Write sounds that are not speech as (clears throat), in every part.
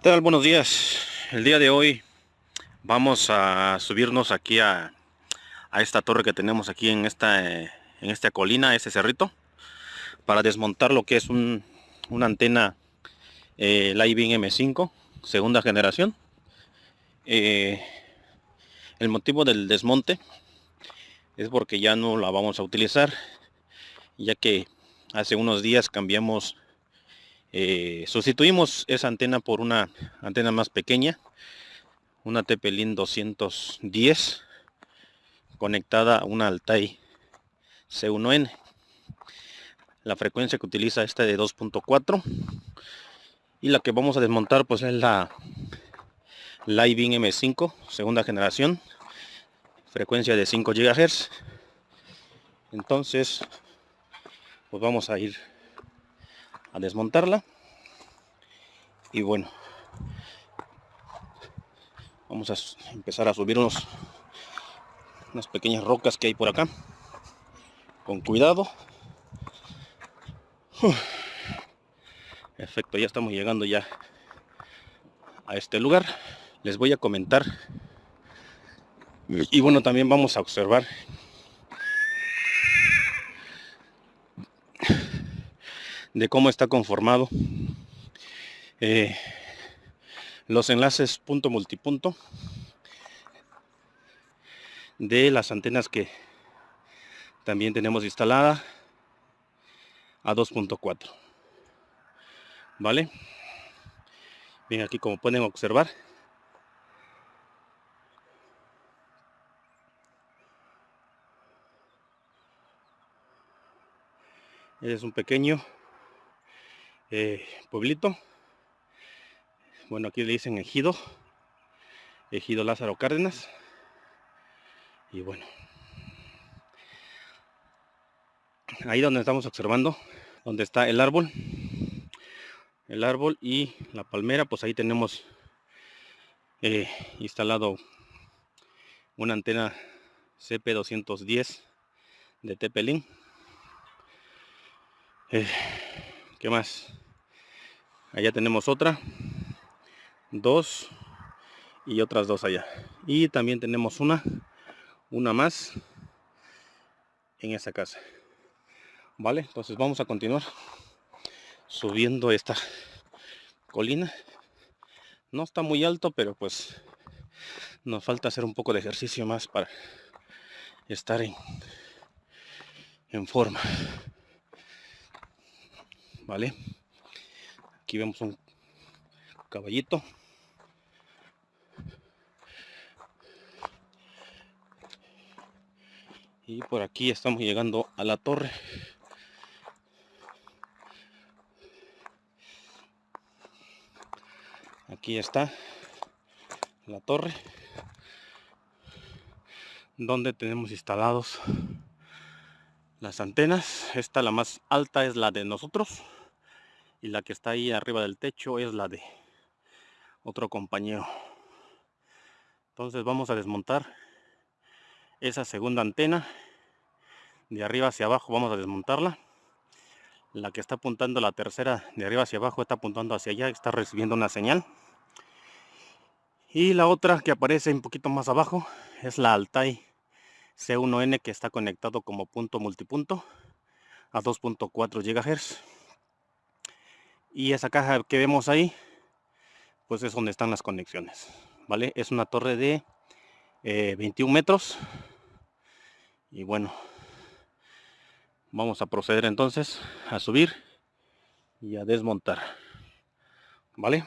¿Qué tal? Buenos días. El día de hoy vamos a subirnos aquí a, esta torre que tenemos aquí en esta, en esta colina, ese cerrito, para desmontar lo que es una antena eh, Living M5, segunda generación. Eh, el motivo del desmonte es porque ya no la vamos a utilizar, ya que hace unos días cambiamos eh, sustituimos esa antena por una antena más pequeña, una Tepelin 210 conectada a una Altai C1N. La frecuencia que utiliza esta de 2.4 y la que vamos a desmontar pues es la Living M5 segunda generación frecuencia de 5 GHz entonces pues vamos a ir a desmontarla. Y bueno vamos a empezar a subir unos unas pequeñas rocas que hay por acá. Con cuidado. Efecto ya estamos llegando ya a este lugar. Les voy a comentar. Y bueno también vamos a observar de cómo está conformado. Eh, los enlaces punto multipunto de las antenas que también tenemos instalada a 2.4 vale bien aquí como pueden observar. Es un pequeño eh, pueblito. Bueno, aquí le dicen Ejido. Ejido Lázaro Cárdenas. Y bueno. Ahí donde estamos observando, donde está el árbol. El árbol y la palmera, pues ahí tenemos eh, instalado una antena CP210 de Tepelín. Eh, ¿Qué más? Allá tenemos otra. Dos. Y otras dos allá. Y también tenemos una. Una más. En esa casa. Vale, entonces vamos a continuar. Subiendo esta colina. No está muy alto, pero pues nos falta hacer un poco de ejercicio más para estar en, en forma. ¿vale? Aquí vemos un caballito. Y por aquí estamos llegando a la torre. Aquí está la torre donde tenemos instalados las antenas. Esta la más alta es la de nosotros y la que está ahí arriba del techo es la de otro compañero. Entonces vamos a desmontar esa segunda antena de arriba hacia abajo vamos a desmontarla. La que está apuntando la tercera de arriba hacia abajo está apuntando hacia allá está recibiendo una señal. Y la otra que aparece un poquito más abajo es la Altai C1N que está conectado como punto multipunto a 2.4 GHz y esa caja que vemos ahí pues es donde están las conexiones vale es una torre de 21 eh, metros. Y bueno vamos a proceder entonces a subir y a desmontar vale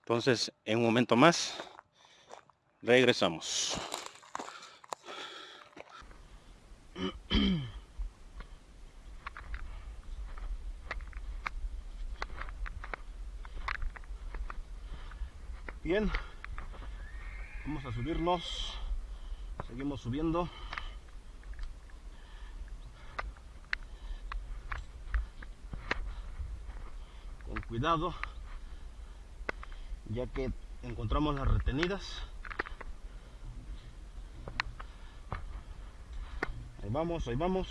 entonces en un momento más regresamos (clears throat) bien vamos a subirnos. Seguimos subiendo. Con cuidado ya que encontramos las retenidas. Ahí vamos ahí vamos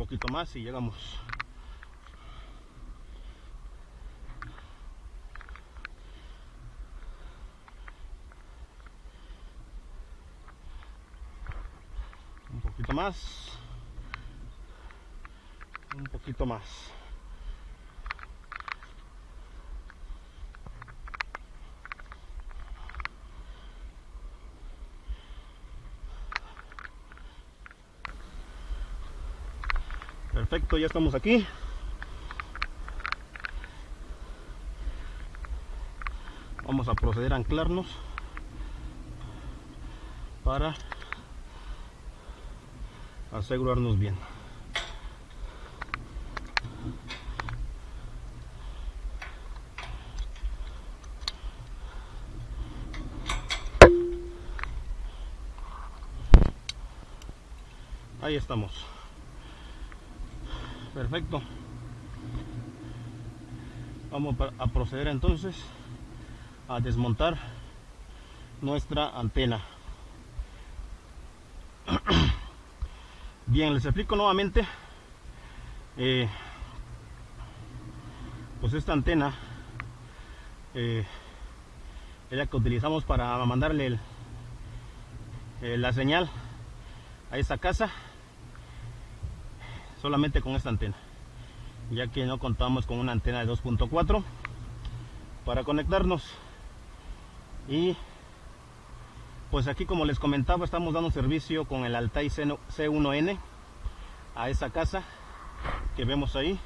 poquito más y llegamos. Un poquito más. Un poquito más. Perfecto, ya estamos aquí. Vamos a proceder a anclarnos para asegurarnos bien. Ahí estamos. Perfecto. Vamos a proceder entonces a desmontar nuestra antena. (clears throat) Bien, les explico nuevamente. Eh, pues esta antena eh, es la que utilizamos para mandarle eh, la señal a esa casa solamente con esta antena ya que no contamos con una antena de 2.4 para conectarnos. Y pues aquí como les comentaba estamos dando servicio con el Altai C1N a esa casa que vemos ahí.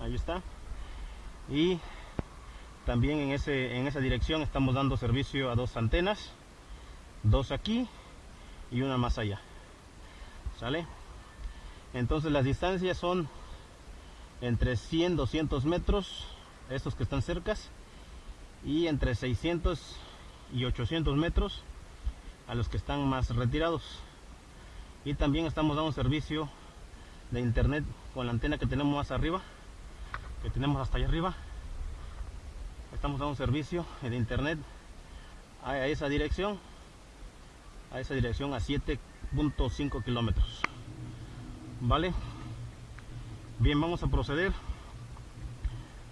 Ahí está. Y también en, ese, en esa dirección estamos dando servicio a dos antenas dos aquí y una más allá. Sale entonces las distancias son entre 100 200 metros estos que están cercas y entre 600 y 800 metros a los que están más retirados. Y también estamos dando servicio de internet con la antena que tenemos más arriba que tenemos hasta allá arriba. Estamos dando servicio de internet a esa dirección a esa dirección a 7.5 kilómetros vale bien vamos a proceder.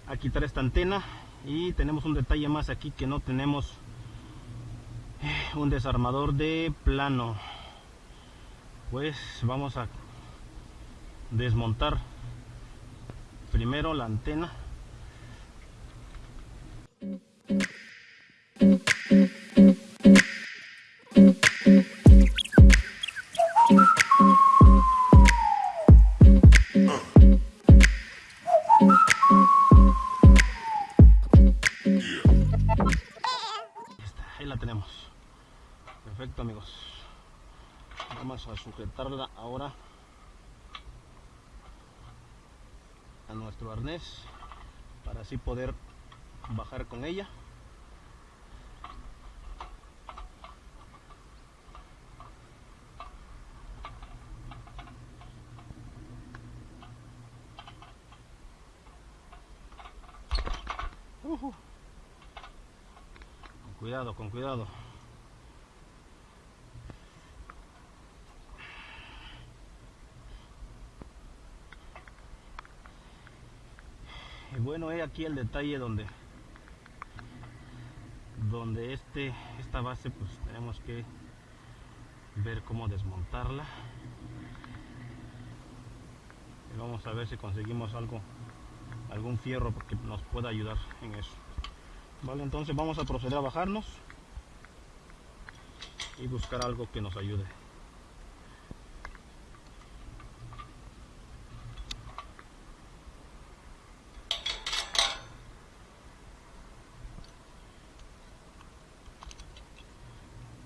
A quitar esta antena y tenemos un detalle más aquí que no tenemos eh, un desarmador de plano. Pues vamos a desmontar primero la antena sujetarla ahora a nuestro arnés para así poder bajar con ella con cuidado, con cuidado. Bueno es aquí el detalle donde donde este esta base pues tenemos que ver cómo desmontarla. Y vamos a ver si conseguimos algo algún fierro que nos pueda ayudar en eso. Vale entonces vamos a proceder a bajarnos y buscar algo que nos ayude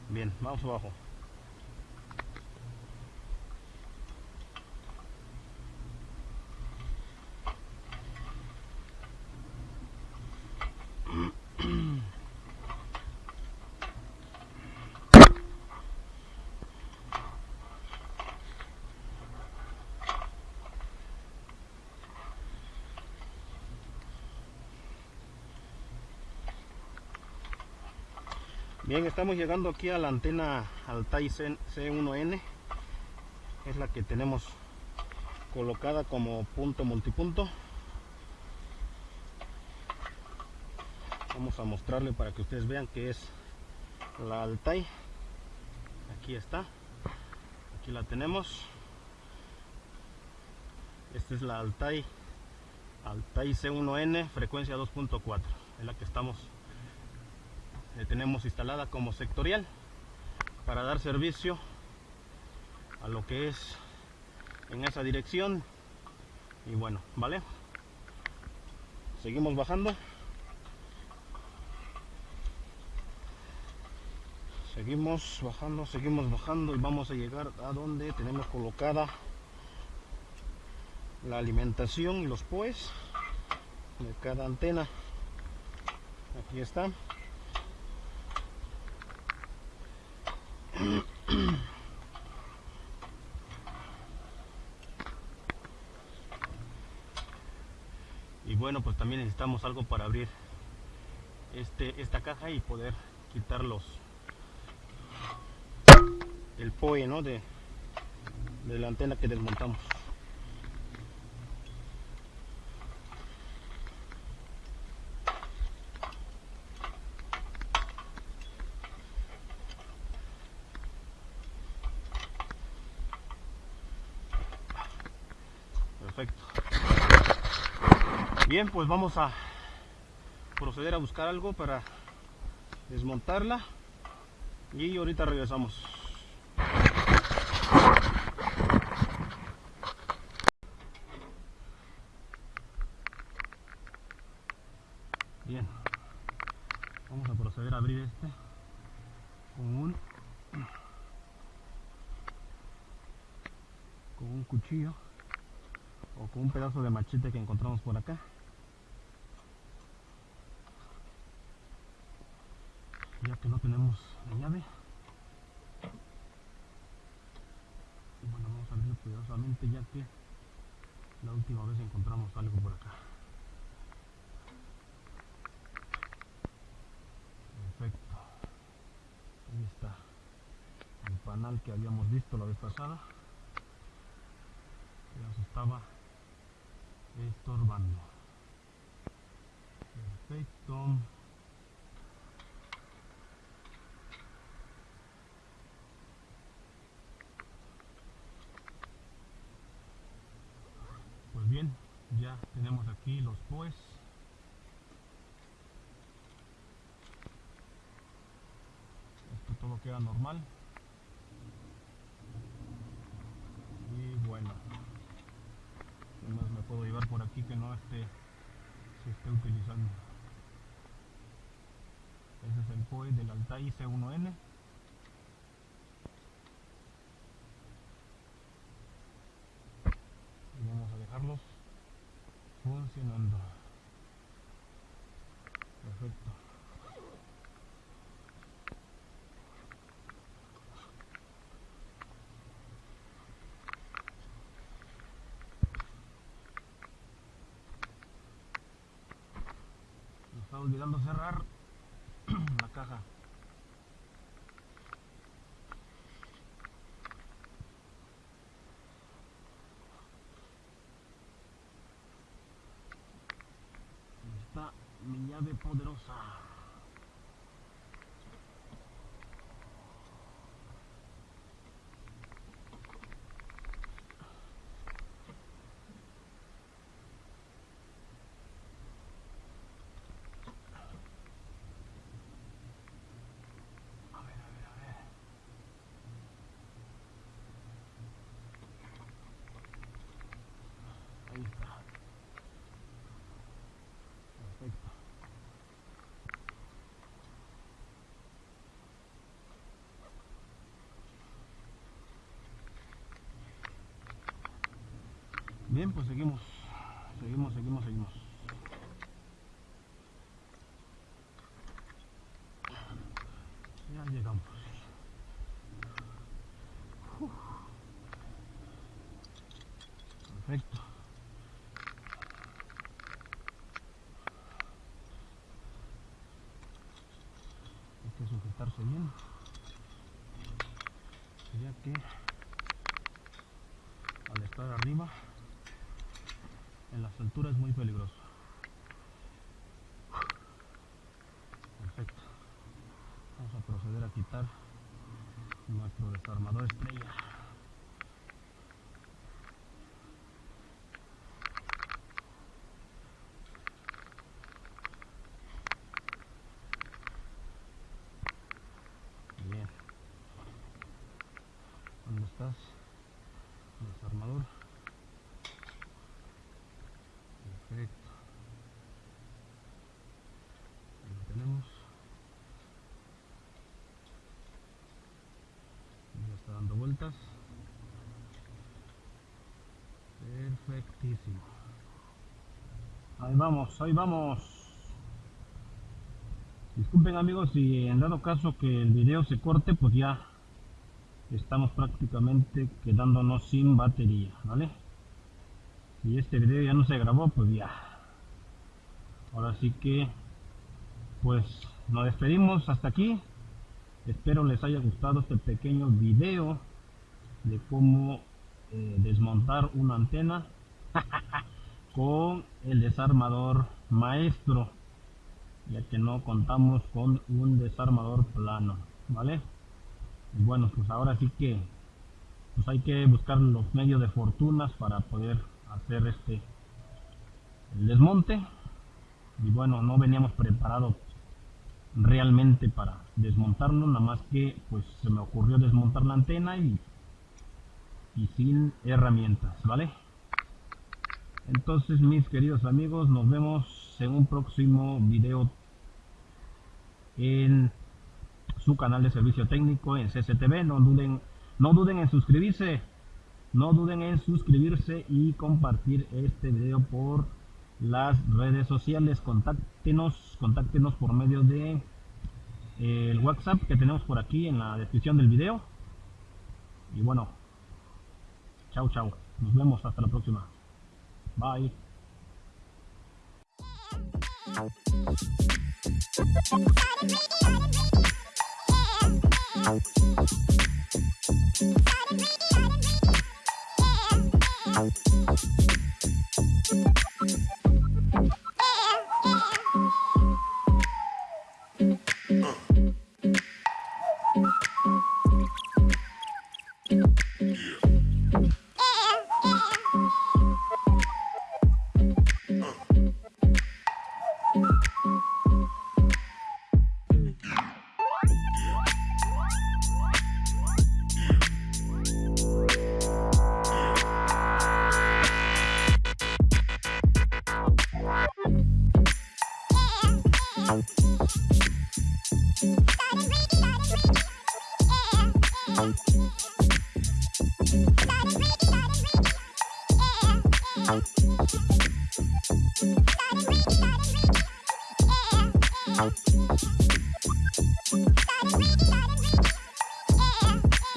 Bien, vamos abajo. Bien, estamos llegando aquí a la antena Altai C1N. Es la que tenemos colocada como punto multipunto. Vamos a mostrarle para que ustedes vean que es la Altai. Aquí está. Aquí la tenemos. Esta es la Altai Altai C1N frecuencia 2.4 es la que estamos tenemos instalada como sectorial para dar servicio a lo que es en esa dirección. Y bueno vale seguimos bajando. Seguimos bajando seguimos bajando y vamos a llegar a donde tenemos colocada la alimentación y los pues de cada antena. Aquí está pues también necesitamos algo para abrir este esta caja y poder quitar los el POE ¿no? de, de la antena que desmontamos perfecto bien pues vamos a proceder a buscar algo para desmontarla. Y ahorita regresamos. Bien. Vamos a proceder a abrir este con un con un cuchillo o con un pedazo de machete que encontramos por acá ya que no tenemos la llave. Bueno vamos a abrirlo cuidadosamente ya que la última vez encontramos algo por acá. Perfecto. Ahí está el panal que habíamos visto la vez pasada. Que nos estaba estorbando. Perfecto pues bien tenemos aquí los pues esto todo queda normal. Y bueno ¿qué más me puedo llevar por aquí que no esté se esté utilizando ese es el POE del Altai C1N y vamos a dejarlos funcionando. Perfecto. Me está olvidando cerrar la caja Ahí está mi llave poderosa a ver a ver a ver ahí está perfecto bien pues seguimos. Seguimos seguimos seguimos. Ya llegamos. Perfecto. Hay que sujetarse bien. Ya que al estar arriba las alturas es muy peligroso. Perfecto. Vamos a proceder a quitar nuestro desarmador estrella. Bien. ¿Dónde estás? Desarmador. Perfecto. Ahí lo tenemos. Ya está dando vueltas. Ahí vamos, ahí vamos. Disculpen amigos si en dado caso que el video se corte, pues ya estamos prácticamente quedándonos sin batería, ¿vale? Si este video ya no se grabó, pues ya. Ahora sí que, pues nos despedimos hasta aquí. Espero les haya gustado este pequeño video de cómo eh, desmontar una antena (laughs) con el desarmador maestro ya que no contamos con un desarmador plano vale y bueno pues ahora sí que pues hay que buscar los medios de fortunas para poder hacer este el desmonte. Y bueno no veníamos preparados realmente para desmontarlo nada más que pues se me ocurrió desmontar la antena y, y sin herramientas vale entonces mis queridos amigos nos vemos en un próximo video en su canal de servicio técnico en CCTV. No duden, no duden en suscribirse. No duden en suscribirse y compartir este video por las redes sociales. Contáctenos, contáctenos por medio de eh, el WhatsApp que tenemos por aquí en la descripción del video. Y bueno, chao, chao. Nos vemos hasta la próxima. Bye.